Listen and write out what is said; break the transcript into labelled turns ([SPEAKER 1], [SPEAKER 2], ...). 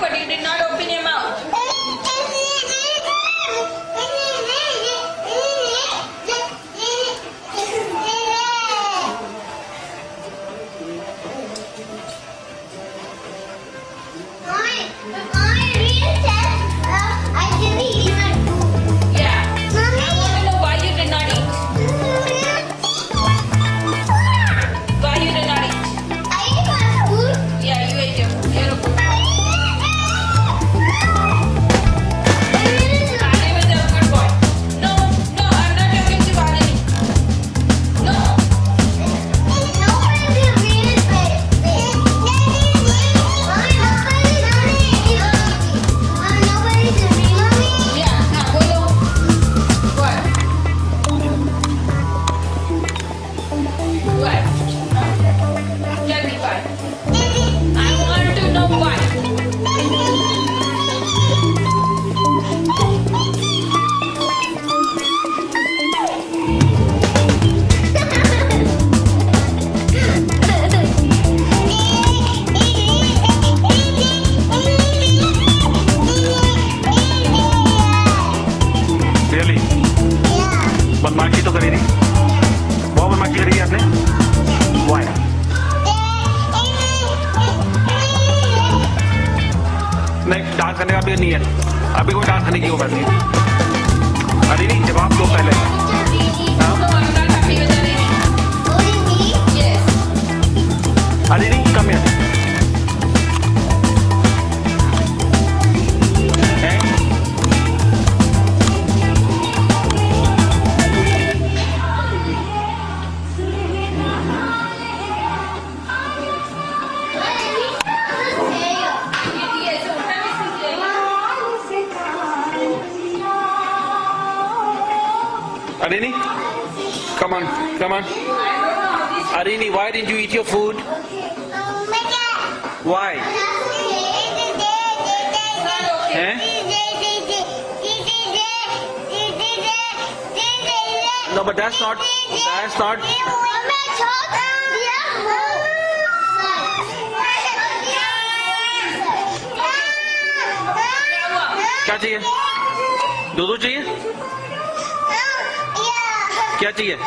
[SPEAKER 1] but you did not
[SPEAKER 2] बदमाशी तो करी नहीं बहुत बदमाशी करी आपने। आया नहीं, डांस करने का भी नहीं है। अभी कोई डांस करने की वो बात नहीं
[SPEAKER 1] जाएगी.
[SPEAKER 2] अरे नहीं come on come on Arini why didn't you eat your food why हैं no but that's not that's not क्या चाहिए दूध चाहिए क्या चाहिए?